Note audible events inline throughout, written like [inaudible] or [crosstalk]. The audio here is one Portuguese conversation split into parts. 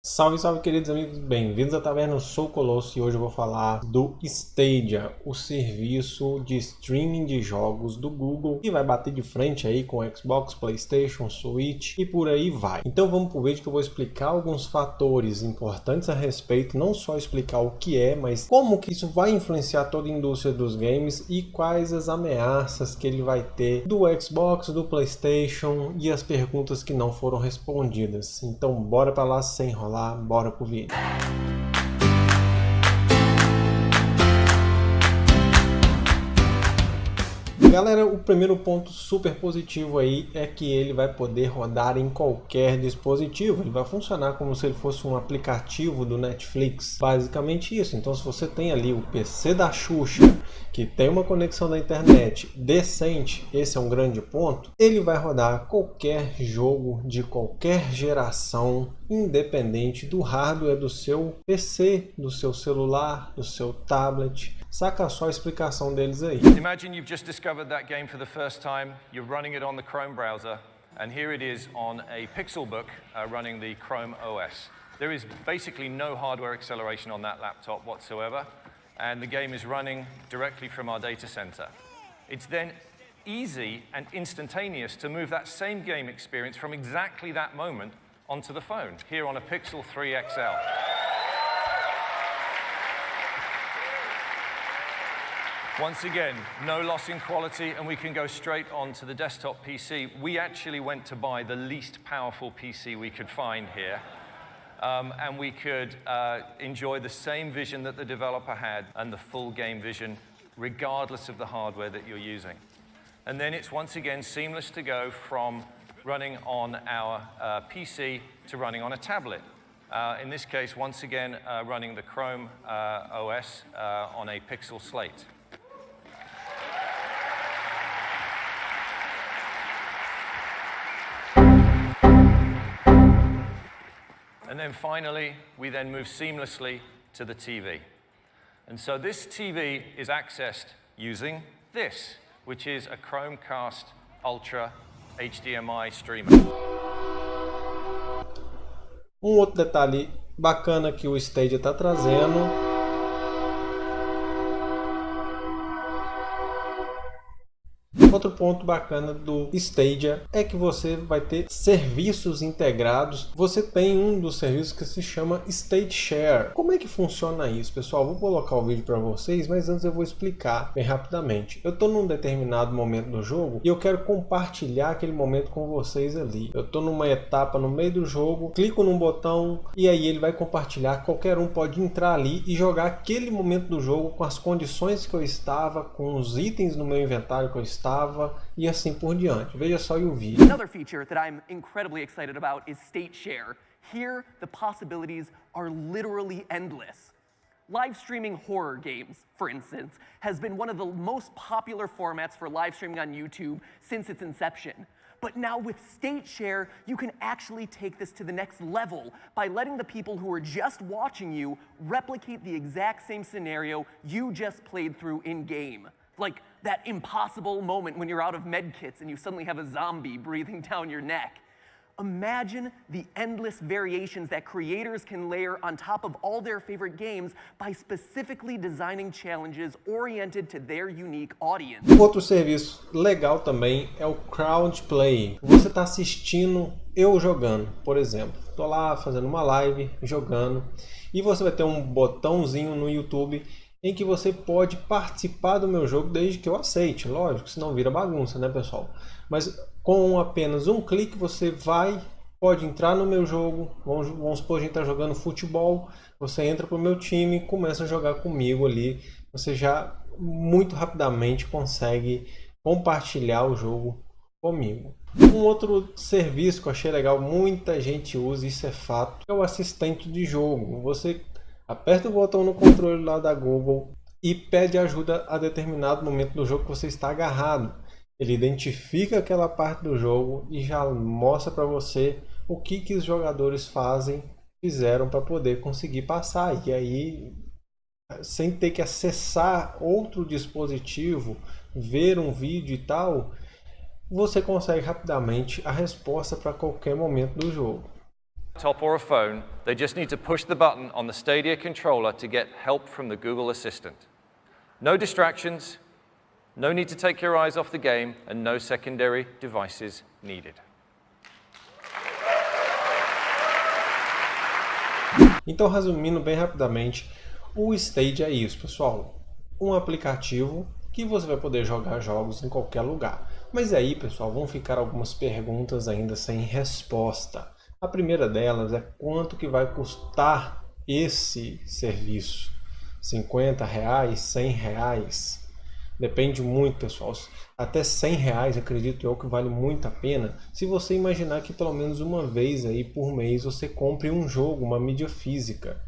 Salve, salve queridos amigos, bem-vindos à Taverna, eu sou o Colosso e hoje eu vou falar do Stadia, o serviço de streaming de jogos do Google que vai bater de frente aí com Xbox, Playstation, Switch e por aí vai. Então vamos pro vídeo que eu vou explicar alguns fatores importantes a respeito, não só explicar o que é, mas como que isso vai influenciar toda a indústria dos games e quais as ameaças que ele vai ter do Xbox, do Playstation e as perguntas que não foram respondidas. Então bora para lá sem enrolar lá, bora pro vídeo. Galera, o primeiro ponto super positivo aí é que ele vai poder rodar em qualquer dispositivo. Ele vai funcionar como se ele fosse um aplicativo do Netflix. Basicamente isso. Então se você tem ali o PC da Xuxa, que tem uma conexão da internet decente, esse é um grande ponto, ele vai rodar qualquer jogo de qualquer geração, independente do hardware do seu PC, do seu celular, do seu tablet. Saca só a explicação deles aí. Imagine you've just discovered that game for the first time, you're running it on the Chrome browser, and here it is on a Pixelbook uh, running the Chrome OS. There is basically no hardware acceleration on that laptop whatsoever, and the game is running directly from our data center. It's then easy and instantaneous to move that same game experience from exactly that moment onto the phone, here on a Pixel 3 XL. Once again, no loss in quality, and we can go straight on to the desktop PC. We actually went to buy the least powerful PC we could find here. Um, and we could uh, enjoy the same vision that the developer had and the full game vision, regardless of the hardware that you're using. And then it's once again seamless to go from running on our uh, PC to running on a tablet. Uh, in this case, once again, uh, running the Chrome uh, OS uh, on a Pixel slate. And then finally, we then move seamlessly to the TV. And so this TV is accessed using this, which is a Chromecast Ultra HDMI streamer. Um outro detalhe bacana que o Stadia está trazendo Outro ponto bacana do Stadia é que você vai ter serviços integrados. Você tem um dos serviços que se chama State Share. Como é que funciona isso, pessoal? Vou colocar o vídeo para vocês, mas antes eu vou explicar bem rapidamente. Eu estou num determinado momento do jogo e eu quero compartilhar aquele momento com vocês ali. Eu estou numa etapa no meio do jogo, clico num botão e aí ele vai compartilhar. Qualquer um pode entrar ali e jogar aquele momento do jogo com as condições que eu estava, com os itens no meu inventário que eu estava e assim por diante. Veja só vídeo. Another feature that I'm incredibly excited about is state share. Here, the possibilities are literally endless. Live streaming horror games, for instance, has been one of the most popular formats for live streaming on YouTube since its inception. But now with State Share, you can actually take this to the next level by letting the people who are just watching you replicate the exact same scenario you just played through in-game. Like that impossible moment when you're out of med kits and you suddenly have a zombie breathing down your neck. Imagine the endless variations that creators can layer on top of all their favorite games by specifically designing challenges oriented to their unique audience. Outro serviço legal também é o crowd play. Você está assistindo eu jogando, por exemplo. Estou lá fazendo uma live, jogando, e você vai ter um botãozinho no YouTube em que você pode participar do meu jogo desde que eu aceite, lógico, senão vira bagunça, né pessoal? Mas com apenas um clique você vai, pode entrar no meu jogo, vamos, vamos supor a gente está jogando futebol, você entra para o meu time e começa a jogar comigo ali, você já muito rapidamente consegue compartilhar o jogo comigo. Um outro serviço que eu achei legal, muita gente usa, isso é fato, é o assistente de jogo. Você Aperta o botão no controle lá da Google e pede ajuda a determinado momento do jogo que você está agarrado. Ele identifica aquela parte do jogo e já mostra para você o que, que os jogadores fazem, fizeram para poder conseguir passar. E aí, sem ter que acessar outro dispositivo, ver um vídeo e tal, você consegue rapidamente a resposta para qualquer momento do jogo. Laptop or a phone, they just need to push the button on the Stadia controller to get help from the Google Assistant. No distractions, no need to take your eyes off the game, and no secondary devices needed. Então, resumindo bem rapidamente, o Stadia é isso, pessoal. Um aplicativo que você vai poder jogar jogos em qualquer lugar. Mas aí, pessoal, vão ficar algumas perguntas ainda sem resposta. A primeira delas é quanto que vai custar esse serviço? 50 reais, 100 reais? Depende muito, pessoal. Até 100 reais, acredito eu, que vale muito a pena. Se você imaginar que pelo menos uma vez aí por mês você compre um jogo, uma mídia física.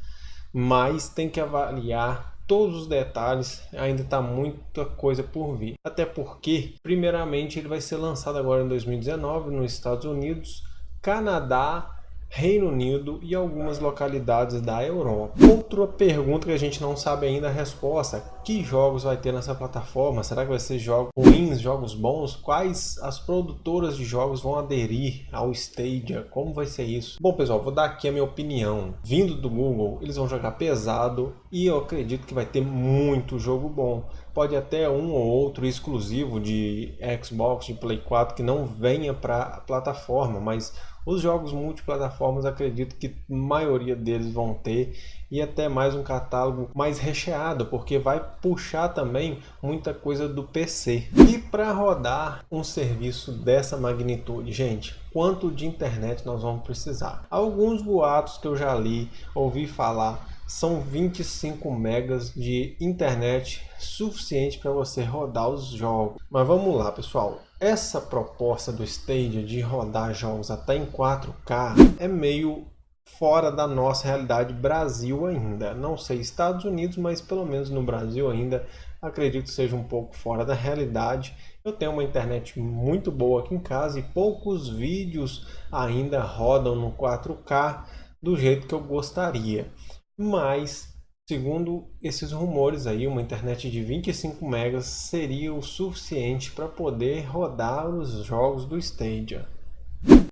Mas tem que avaliar todos os detalhes, ainda está muita coisa por vir. Até porque, primeiramente, ele vai ser lançado agora em 2019 nos Estados Unidos, Canadá Reino Unido e algumas localidades da Europa. Outra pergunta que a gente não sabe ainda a resposta, que jogos vai ter nessa plataforma? Será que vai ser jogos ruins, jogos bons? Quais as produtoras de jogos vão aderir ao Stadia? Como vai ser isso? Bom pessoal, vou dar aqui a minha opinião. Vindo do Google, eles vão jogar pesado e eu acredito que vai ter muito jogo bom. Pode até um ou outro exclusivo de Xbox, de Play 4 que não venha para a plataforma, mas os jogos multiplataformas acredito que a maioria deles vão ter e até mais um catálogo mais recheado, porque vai puxar também muita coisa do PC. E para rodar um serviço dessa magnitude, gente, quanto de internet nós vamos precisar? Alguns boatos que eu já li, ouvi falar, são 25 megas de internet suficiente para você rodar os jogos. Mas vamos lá, pessoal. Essa proposta do Stadia de rodar jogos até em 4K é meio fora da nossa realidade Brasil ainda. Não sei Estados Unidos, mas pelo menos no Brasil ainda acredito que seja um pouco fora da realidade. Eu tenho uma internet muito boa aqui em casa e poucos vídeos ainda rodam no 4K do jeito que eu gostaria. Mas Segundo esses rumores aí, uma internet de 25 megas seria o suficiente para poder rodar os jogos do Stadia.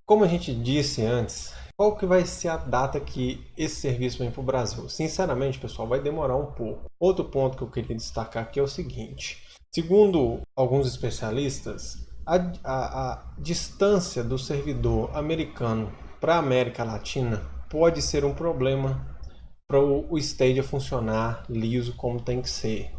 Como a gente disse antes, qual que vai ser a data que esse serviço vem para o Brasil? Sinceramente, pessoal, vai demorar um pouco. Outro ponto que eu queria destacar aqui é o seguinte. Segundo alguns especialistas, a, a, a distância do servidor americano para a América Latina pode ser um problema para o Stadia funcionar liso como tem que ser.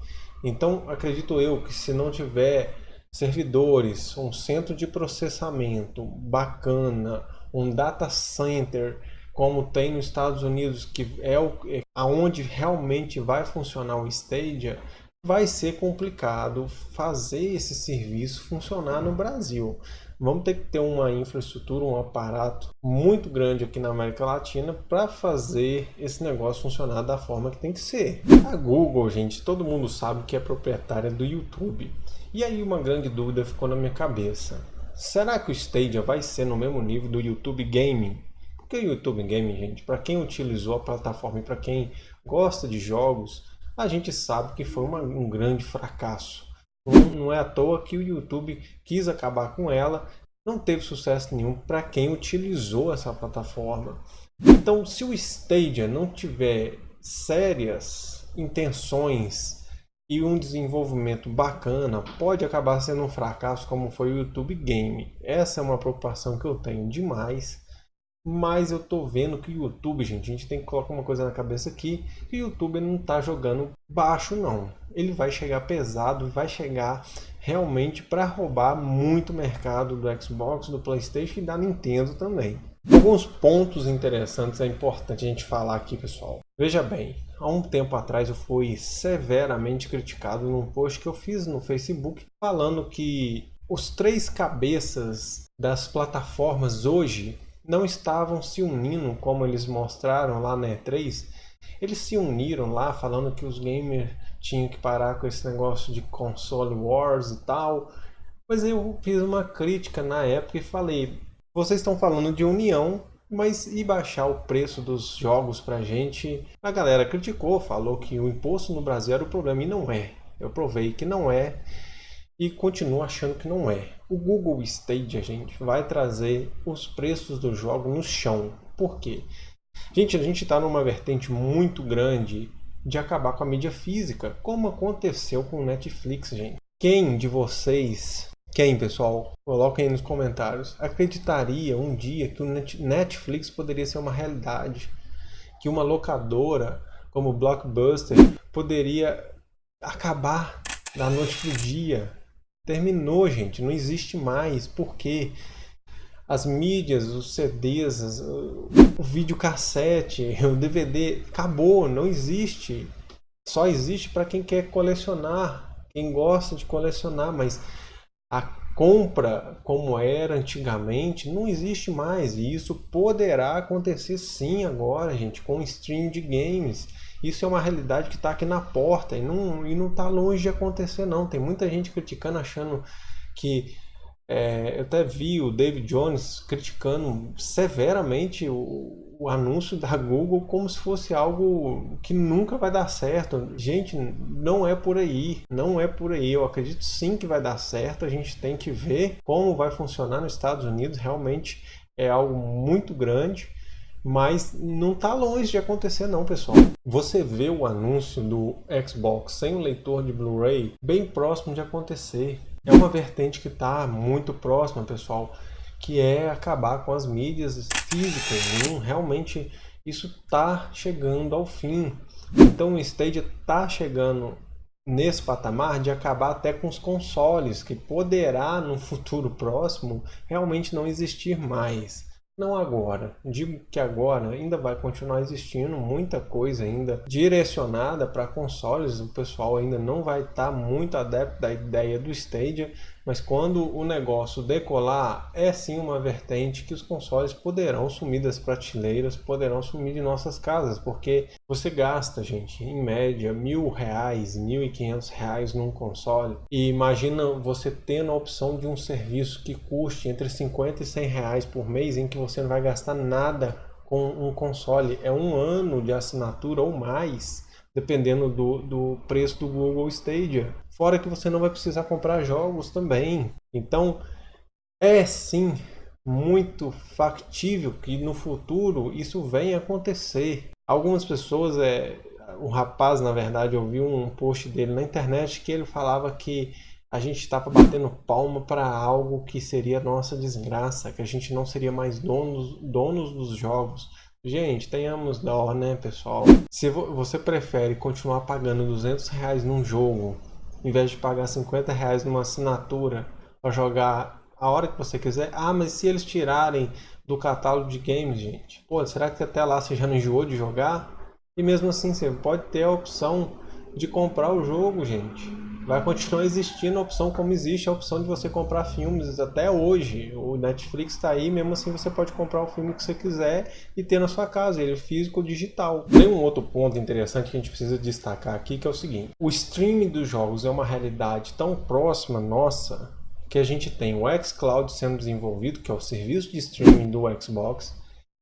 Então, acredito eu que se não tiver servidores, um centro de processamento bacana, um data center como tem nos Estados Unidos, que é o, é aonde realmente vai funcionar o Stadia, vai ser complicado fazer esse serviço funcionar no Brasil. Vamos ter que ter uma infraestrutura, um aparato muito grande aqui na América Latina para fazer esse negócio funcionar da forma que tem que ser. A Google, gente, todo mundo sabe que é proprietária do YouTube. E aí uma grande dúvida ficou na minha cabeça. Será que o Stadia vai ser no mesmo nível do YouTube Gaming? Porque o YouTube Gaming, gente, para quem utilizou a plataforma e para quem gosta de jogos, a gente sabe que foi uma, um grande fracasso. Não é à toa que o YouTube quis acabar com ela, não teve sucesso nenhum para quem utilizou essa plataforma. Então, se o Stadia não tiver sérias intenções e um desenvolvimento bacana, pode acabar sendo um fracasso como foi o YouTube Game. Essa é uma preocupação que eu tenho demais. Mas eu tô vendo que o YouTube, gente, a gente tem que colocar uma coisa na cabeça aqui, que o YouTube não tá jogando baixo não. Ele vai chegar pesado, vai chegar realmente para roubar muito mercado do Xbox, do PlayStation e da Nintendo também. Alguns pontos interessantes é importante a gente falar aqui, pessoal. Veja bem, há um tempo atrás eu fui severamente criticado num post que eu fiz no Facebook falando que os três cabeças das plataformas hoje não estavam se unindo como eles mostraram lá na E3. Eles se uniram lá falando que os gamers tinham que parar com esse negócio de console wars e tal. Mas eu fiz uma crítica na época e falei: vocês estão falando de união, mas e baixar o preço dos jogos pra gente? A galera criticou, falou que o imposto no Brasil era o problema e não é. Eu provei que não é e continuo achando que não é. O Google Stadia, gente, vai trazer os preços do jogo no chão. Por quê? Gente, a gente está numa vertente muito grande de acabar com a mídia física, como aconteceu com o Netflix, gente. Quem de vocês, quem pessoal, coloquem aí nos comentários, acreditaria um dia que o Netflix poderia ser uma realidade? Que uma locadora como Blockbuster poderia acabar da noite pro dia? Terminou, gente, não existe mais. Por quê? as mídias, os CDs, o videocassete, [laughs] o DVD, acabou, não existe. Só existe para quem quer colecionar, quem gosta de colecionar, mas a compra como era antigamente não existe mais. E isso poderá acontecer sim agora, gente, com o stream de games. Isso é uma realidade que está aqui na porta e não está e não tá longe de acontecer não. Tem muita gente criticando, achando que é, eu até vi o David Jones criticando severamente o, o, anúncio da Google como se fosse algo que nunca vai dar certo. Gente, não é por aí, não é por aí. Eu acredito sim que vai dar certo. A gente tem que ver como vai funcionar nos Estados Unidos. Realmente é algo muito grande. Mas não está longe de acontecer não, pessoal. Você vê o anúncio do Xbox sem o leitor de Blu-ray bem próximo de acontecer é uma vertente que está muito próxima, pessoal, que é acabar com as mídias físicas. Não, realmente isso está chegando ao fim. Então o Stadia está chegando nesse patamar de acabar até com os consoles, que poderá no futuro próximo realmente não existir mais. Não agora. Digo que agora ainda vai continuar existindo muita coisa ainda direcionada para consoles. O pessoal ainda não vai estar tá muito adepto da ideia do Stadia, mas quando o negócio decolar, é sim uma vertente que os consoles poderão sumir das prateleiras, poderão sumir de nossas casas, porque você gasta, gente, em média mil reais, mil e quinhentos reais num console e imagina você tendo a opção de um serviço que custe entre 50 e 100 reais por mês em que você não vai gastar nada com um console. É um ano de assinatura ou mais dependendo do, do preço do Google Stadia. Fora que você não vai precisar comprar jogos também. Então, é sim muito factível que no futuro isso venha acontecer. Algumas pessoas, é, um rapaz, na verdade, eu vi um post dele na internet que ele falava que a gente estava batendo palma para algo que seria nossa desgraça, que a gente não seria mais donos, donos dos jogos. Gente, tenhamos dó, né, pessoal? Se você prefere continuar pagando 200 reais num jogo, em vez de pagar 50 reais numa assinatura para jogar a hora que você quiser, ah, mas se eles tirarem do catálogo de games, gente, pô, será que até lá você já não enjoou de jogar? E mesmo assim, você pode ter a opção de comprar o jogo, gente vai continuar existindo a opção como existe a opção de você comprar filmes até hoje. O Netflix está aí, mesmo assim você pode comprar o filme que você quiser e ter na sua casa, ele é físico ou digital. Tem um outro ponto interessante que a gente precisa destacar aqui, que é o seguinte. O streaming dos jogos é uma realidade tão próxima nossa que a gente tem o xCloud sendo desenvolvido, que é o serviço de streaming do Xbox,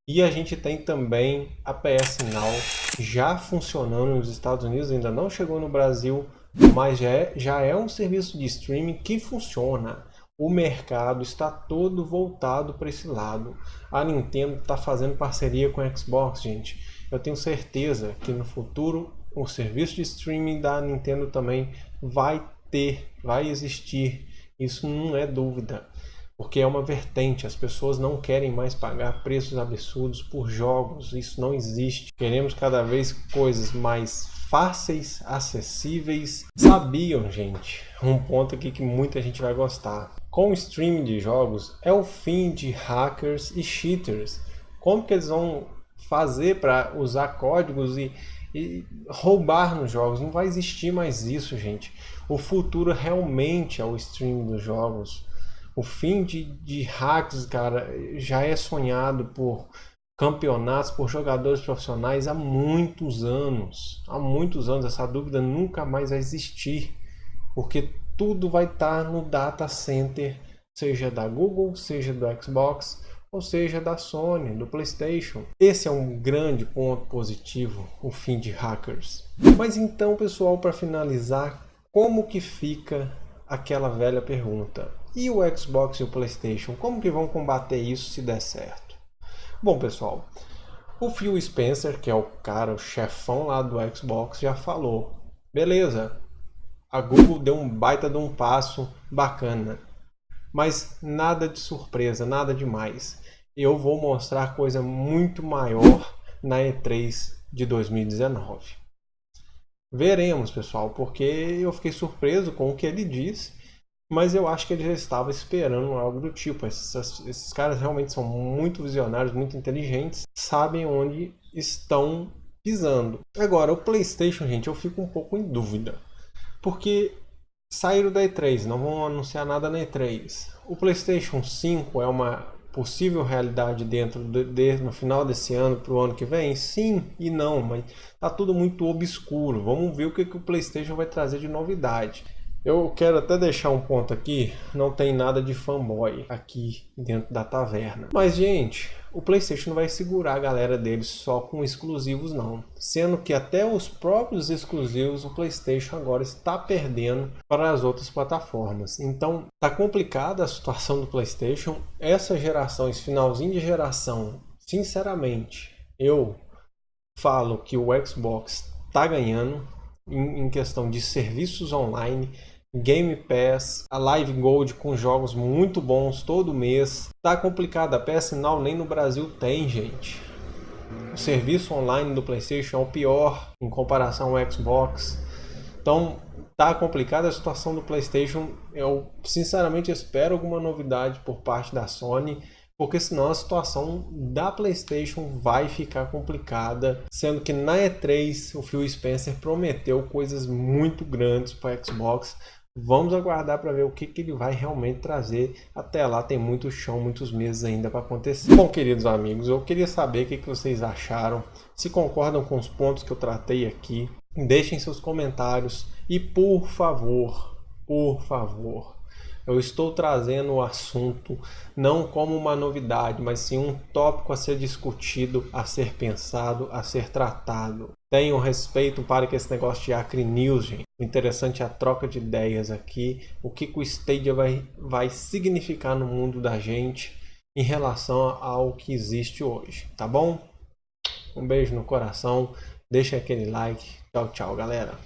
e a gente tem também a PS Now já funcionando nos Estados Unidos, ainda não chegou no Brasil, mas já é, já é um serviço de streaming que funciona. O mercado está todo voltado para esse lado. A Nintendo está fazendo parceria com a Xbox, gente. Eu tenho certeza que no futuro o serviço de streaming da Nintendo também vai ter, vai existir. Isso não é dúvida porque é uma vertente. As pessoas não querem mais pagar preços absurdos por jogos. Isso não existe. Queremos cada vez coisas mais fáceis, acessíveis. Sabiam, gente, um ponto aqui que muita gente vai gostar. Com o streaming de jogos é o fim de hackers e cheaters. Como que eles vão fazer para usar códigos e, e roubar nos jogos? Não vai existir mais isso, gente. O futuro realmente é o streaming dos jogos. O fim de, de hacks, cara, já é sonhado por campeonatos, por jogadores profissionais há muitos anos. Há muitos anos, essa dúvida nunca mais vai existir, porque tudo vai estar no data center, seja da Google, seja do Xbox, ou seja da Sony, do PlayStation. Esse é um grande ponto positivo, o fim de hackers. Mas então, pessoal, para finalizar, como que fica aquela velha pergunta? E o Xbox e o PlayStation, como que vão combater isso se der certo? Bom, pessoal, o Phil Spencer, que é o cara, o chefão lá do Xbox, já falou. Beleza, a Google deu um baita de um passo bacana, mas nada de surpresa, nada demais. Eu vou mostrar coisa muito maior na E3 de 2019. Veremos, pessoal, porque eu fiquei surpreso com o que ele disse, mas eu acho que ele já estava esperando algo do tipo. Esses, esses caras realmente são muito visionários, muito inteligentes, sabem onde estão pisando. Agora, o PlayStation, gente, eu fico um pouco em dúvida, porque saíram da E3, não vão anunciar nada na E3. O PlayStation 5 é uma possível realidade dentro de, de no final desse ano para o ano que vem? Sim e não, mas tá tudo muito obscuro. Vamos ver o que, que o PlayStation vai trazer de novidade. Eu quero até deixar um ponto aqui, não tem nada de fanboy aqui dentro da taverna. Mas, gente, o PlayStation não vai segurar a galera deles só com exclusivos não. Sendo que até os próprios exclusivos o PlayStation agora está perdendo para as outras plataformas. Então, tá complicada a situação do PlayStation. Essa geração, esse finalzinho de geração, sinceramente, eu falo que o Xbox está ganhando em questão de serviços online Game Pass, a Live Gold com jogos muito bons todo mês. Tá complicado, a PS Now nem no Brasil tem, gente. O serviço online do PlayStation é o pior em comparação ao Xbox. Então, tá complicada a situação do PlayStation. Eu sinceramente espero alguma novidade por parte da Sony porque senão a situação da PlayStation vai ficar complicada, sendo que na E3 o Phil Spencer prometeu coisas muito grandes para Xbox. Vamos aguardar para ver o que, que ele vai realmente trazer. Até lá tem muito chão, muitos meses ainda para acontecer. Bom, queridos amigos, eu queria saber o que, que vocês acharam, se concordam com os pontos que eu tratei aqui. Deixem seus comentários e por favor, por favor, eu estou trazendo o assunto não como uma novidade, mas sim um tópico a ser discutido, a ser pensado, a ser tratado. Tenham respeito para que esse negócio de Acre News, gente. O interessante é a troca de ideias aqui, o que, o Stadia vai, vai significar no mundo da gente em relação ao que existe hoje, tá bom? Um beijo no coração, deixa aquele like. Tchau, tchau, galera.